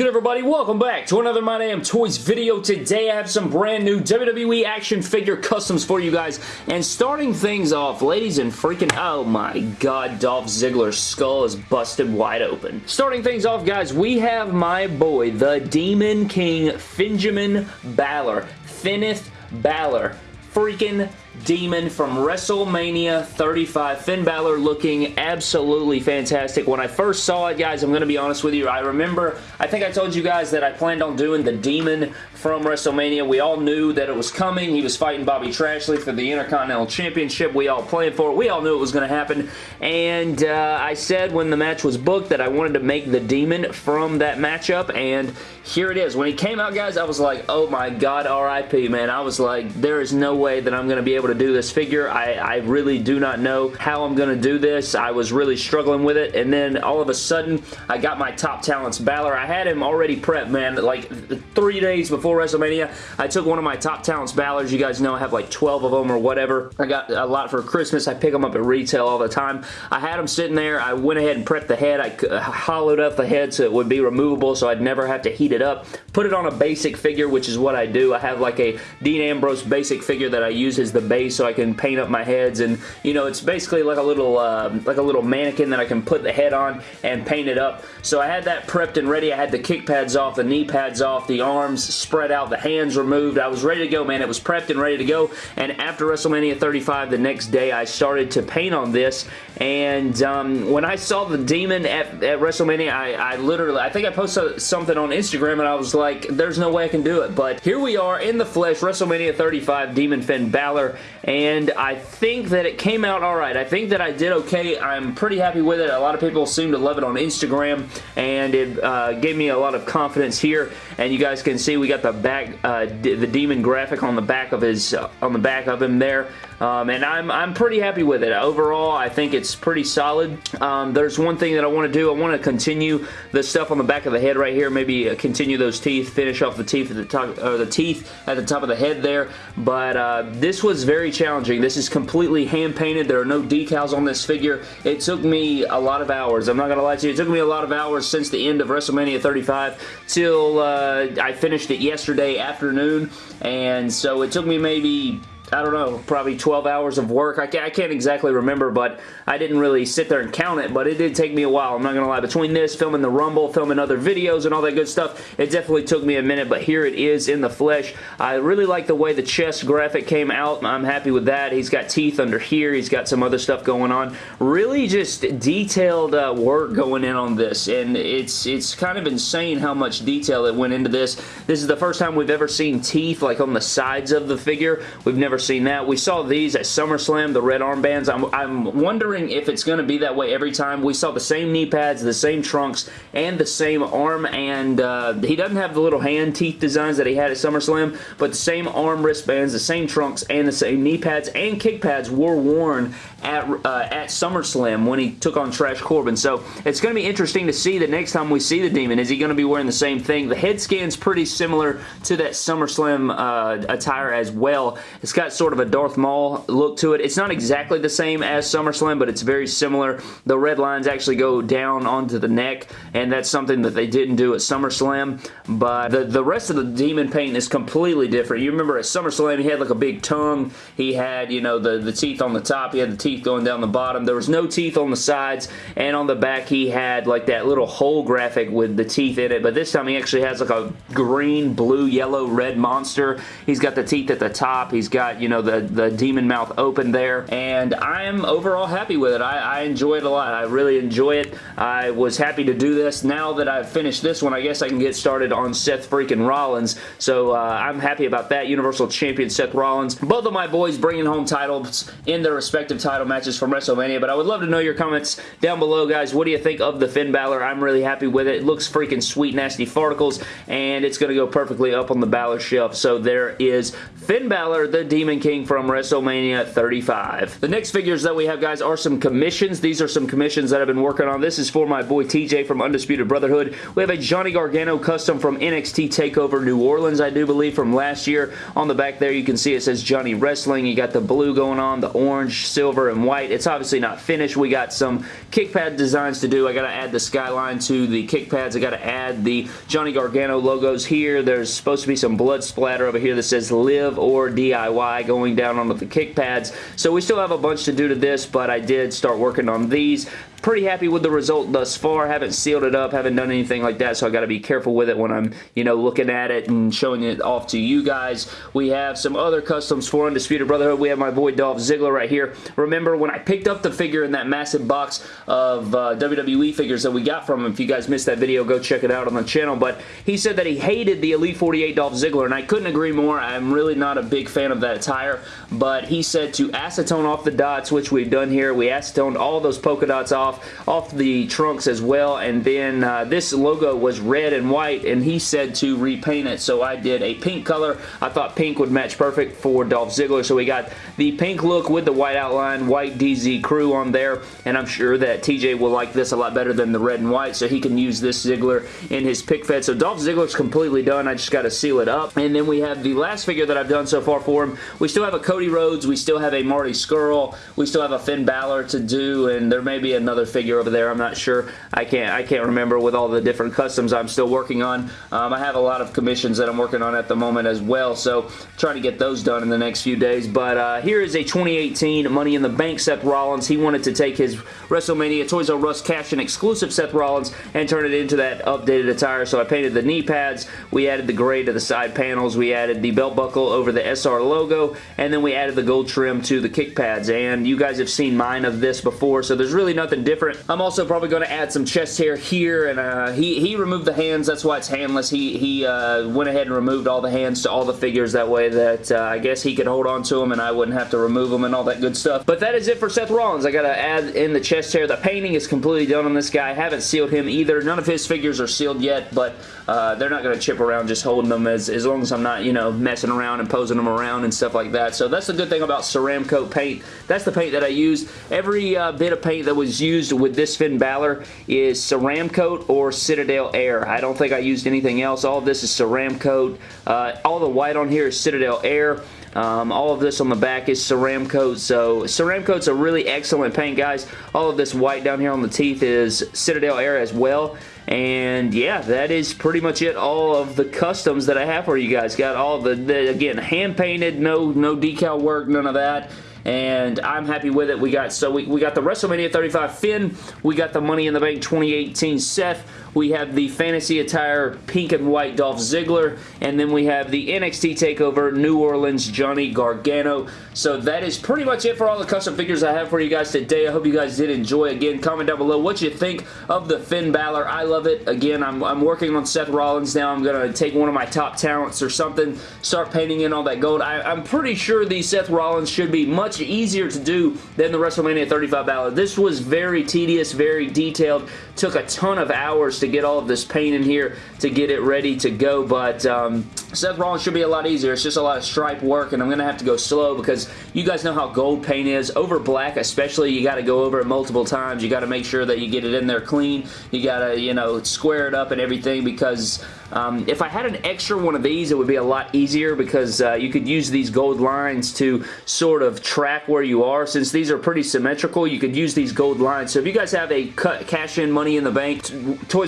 good everybody? Welcome back to another My Damn Toys video. Today I have some brand new WWE action figure customs for you guys. And starting things off, ladies and freaking, oh my god, Dolph Ziggler's skull is busted wide open. Starting things off, guys, we have my boy, the Demon King, Finjamin Balor. Finnith Balor freaking Demon from WrestleMania 35. Finn Balor looking absolutely fantastic. When I first saw it, guys, I'm going to be honest with you, I remember, I think I told you guys that I planned on doing the Demon from WrestleMania. We all knew that it was coming. He was fighting Bobby Trashley for the Intercontinental Championship. We all planned for it. We all knew it was going to happen. And uh, I said when the match was booked that I wanted to make the Demon from that matchup, and here it is. When he came out, guys, I was like, oh my god, RIP, man. I was like, there is no way that I'm going to be able to do this figure. I, I really do not know how I'm going to do this. I was really struggling with it, and then all of a sudden, I got my top talents Balor. I had him already prepped, man, like three days before WrestleMania. I took one of my top talents Balors. You guys know I have like 12 of them or whatever. I got a lot for Christmas. I pick them up at retail all the time. I had them sitting there. I went ahead and prepped the head. I uh, hollowed out the head so it would be removable so I'd never have to heat it up. Put it on a basic figure, which is what I do. I have like a Dean Ambrose basic figure that I use as the base so I can paint up my heads and you know it's basically like a little uh, like a little mannequin that I can put the head on and paint it up. So I had that prepped and ready. I had the kick pads off, the knee pads off, the arms spread out, the hands removed. I was ready to go, man. It was prepped and ready to go. And after WrestleMania 35, the next day, I started to paint on this. And um, when I saw the Demon at, at WrestleMania, I, I literally, I think I posted something on Instagram and I was like, there's no way I can do it. But here we are in the flesh, WrestleMania 35, Demon Finn Balor. And I think that it came out alright. I think that I did okay. I'm pretty happy with it. A lot of people seem to love it on Instagram. And it uh, gave me a lot of confidence here. And you guys can see we got the back, uh, the demon graphic on the back of his, uh, on the back of him there. Um, and I'm, I'm pretty happy with it. Overall, I think it's pretty solid. Um, there's one thing that I want to do. I want to continue the stuff on the back of the head right here. Maybe uh, continue those teeth, finish off the teeth at the top, or the teeth at the top of the head there. But uh, this was very challenging. This is completely hand painted. There are no decals on this figure. It took me a lot of hours. I'm not going to lie to you. It took me a lot of hours since the end of WrestleMania 35 till uh, I finished it yesterday afternoon. And so it took me maybe I don't know, probably 12 hours of work. I can't, I can't, exactly remember, but I didn't really sit there and count it, but it did take me a while. I'm not going to lie. Between this, filming the Rumble, filming other videos and all that good stuff, it definitely took me a minute, but here it is in the flesh. I really like the way the chest graphic came out. I'm happy with that. He's got teeth under here. He's got some other stuff going on. Really just detailed uh, work going in on this, and it's, it's kind of insane how much detail it went into this. This is the first time we've ever seen teeth like on the sides of the figure. We've never seen that. We saw these at SummerSlam, the red armbands. I'm, I'm wondering if it's going to be that way every time. We saw the same knee pads, the same trunks, and the same arm, and uh, he doesn't have the little hand teeth designs that he had at SummerSlam, but the same arm wristbands, the same trunks, and the same knee pads and kick pads were worn at, uh, at SummerSlam when he took on Trash Corbin. So it's going to be interesting to see the next time we see the Demon. Is he going to be wearing the same thing? The head scan's pretty similar to that SummerSlam uh, attire as well. It's got sort of a Darth Maul look to it. It's not exactly the same as SummerSlam, but it's very similar. The red lines actually go down onto the neck, and that's something that they didn't do at SummerSlam. But the, the rest of the Demon paint is completely different. You remember at SummerSlam, he had like a big tongue. He had, you know, the, the teeth on the top. He had the teeth going down the bottom. There was no teeth on the sides, and on the back he had like that little hole graphic with the teeth in it, but this time he actually has like a green, blue, yellow, red monster. He's got the teeth at the top. He's got, you know, the, the demon mouth open there, and I am overall happy with it. I, I enjoy it a lot. I really enjoy it. I was happy to do this. Now that I've finished this one, I guess I can get started on Seth freaking Rollins, so uh, I'm happy about that. Universal Champion Seth Rollins. Both of my boys bringing home titles in their respective title matches from WrestleMania, but I would love to know your comments down below, guys. What do you think of the Finn Balor? I'm really happy with it. It looks freaking sweet, nasty farticles, and it's going to go perfectly up on the Balor shelf. So there is Finn Balor, the Demon Demon King from WrestleMania 35. The next figures that we have, guys, are some commissions. These are some commissions that I've been working on. This is for my boy TJ from Undisputed Brotherhood. We have a Johnny Gargano custom from NXT TakeOver New Orleans, I do believe, from last year. On the back there, you can see it says Johnny Wrestling. You got the blue going on, the orange, silver, and white. It's obviously not finished. We got some kick pad designs to do. I got to add the skyline to the kick pads. I got to add the Johnny Gargano logos here. There's supposed to be some blood splatter over here that says live or DIY going down onto the kick pads. So we still have a bunch to do to this, but I did start working on these pretty happy with the result thus far. Haven't sealed it up, haven't done anything like that, so I got to be careful with it when I'm, you know, looking at it and showing it off to you guys. We have some other customs for Undisputed Brotherhood. We have my boy Dolph Ziggler right here. Remember, when I picked up the figure in that massive box of uh, WWE figures that we got from him, if you guys missed that video, go check it out on the channel, but he said that he hated the Elite 48 Dolph Ziggler, and I couldn't agree more. I'm really not a big fan of that attire, but he said to acetone off the dots, which we've done here. We acetoned all those polka dots off off, off the trunks as well. And then uh, this logo was red and white, and he said to repaint it. So I did a pink color. I thought pink would match perfect for Dolph Ziggler. So we got the pink look with the white outline, white DZ crew on there. And I'm sure that TJ will like this a lot better than the red and white. So he can use this Ziggler in his pick fed. So Dolph Ziggler's completely done. I just got to seal it up. And then we have the last figure that I've done so far for him. We still have a Cody Rhodes. We still have a Marty Scurll. We still have a Finn Balor to do. And there may be another figure over there. I'm not sure. I can't I can't remember with all the different customs I'm still working on. Um, I have a lot of commissions that I'm working on at the moment as well, so trying to get those done in the next few days. But uh, here is a 2018 Money in the Bank Seth Rollins. He wanted to take his WrestleMania Toys R Us cash and exclusive Seth Rollins and turn it into that updated attire. So I painted the knee pads. We added the gray to the side panels. We added the belt buckle over the SR logo, and then we added the gold trim to the kick pads. And you guys have seen mine of this before, so there's really nothing different. I'm also probably going to add some chest hair here, and uh, he, he removed the hands. That's why it's handless. He, he uh, went ahead and removed all the hands to all the figures that way that uh, I guess he could hold on to them and I wouldn't have to remove them and all that good stuff. But that is it for Seth Rollins. I got to add in the chest hair. The painting is completely done on this guy. I haven't sealed him either. None of his figures are sealed yet, but uh, they're not going to chip around just holding them as, as long as I'm not, you know, messing around and posing them around and stuff like that. So that's the good thing about Ceramcoat paint. That's the paint that I use. Every uh, bit of paint that was used with this Finn Balor is Ceramcoat or Citadel Air. I don't think I used anything else. All of this is Ceramcoat. Uh, all the white on here is Citadel Air. Um, all of this on the back is Ceramcoat, so Ceramcoat's a really excellent paint, guys. All of this white down here on the teeth is Citadel Air as well. And yeah, that is pretty much it. All of the customs that I have for you guys. Got all the, the again, hand painted, no, no decal work, none of that and I'm happy with it. We got so we, we got the WrestleMania 35 Finn, we got the Money in the Bank 2018 Seth, we have the fantasy attire pink and white Dolph Ziggler, and then we have the NXT TakeOver New Orleans Johnny Gargano. So that is pretty much it for all the custom figures I have for you guys today. I hope you guys did enjoy. Again, comment down below what you think of the Finn Balor. I love it. Again, I'm, I'm working on Seth Rollins now. I'm going to take one of my top talents or something, start painting in all that gold. I, I'm pretty sure the Seth Rollins should be much easier to do than the WrestleMania 35 Balor. This was very tedious, very detailed, took a ton of hours to get all of this paint in here to get it ready to go, but um, Seth Rollins should be a lot easier. It's just a lot of stripe work, and I'm going to have to go slow because you guys know how gold paint is. Over black especially, you got to go over it multiple times. You got to make sure that you get it in there clean. You got to, you know, square it up and everything because um, if I had an extra one of these, it would be a lot easier because uh, you could use these gold lines to sort of track where you are. Since these are pretty symmetrical, you could use these gold lines. So if you guys have a cash-in money in the bank,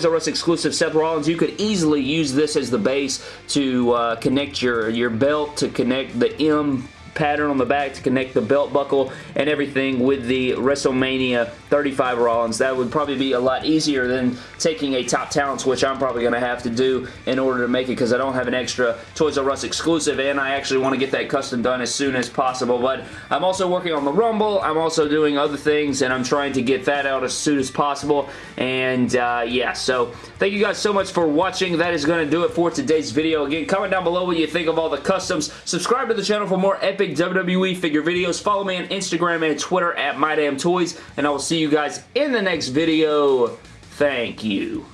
Toys R Us exclusive Seth Rollins, you could easily use this as the base to uh, connect your, your belt, to connect the M pattern on the back to connect the belt buckle and everything with the WrestleMania 35 Rollins. That would probably be a lot easier than taking a top talents, which I'm probably going to have to do in order to make it because I don't have an extra Toys R Us exclusive and I actually want to get that custom done as soon as possible. But I'm also working on the Rumble. I'm also doing other things and I'm trying to get that out as soon as possible. And uh, yeah, so thank you guys so much for watching. That is going to do it for today's video. Again, comment down below what you think of all the customs. Subscribe to the channel for more epic epic WWE figure videos. Follow me on Instagram and Twitter at MyDamnToys, and I will see you guys in the next video. Thank you.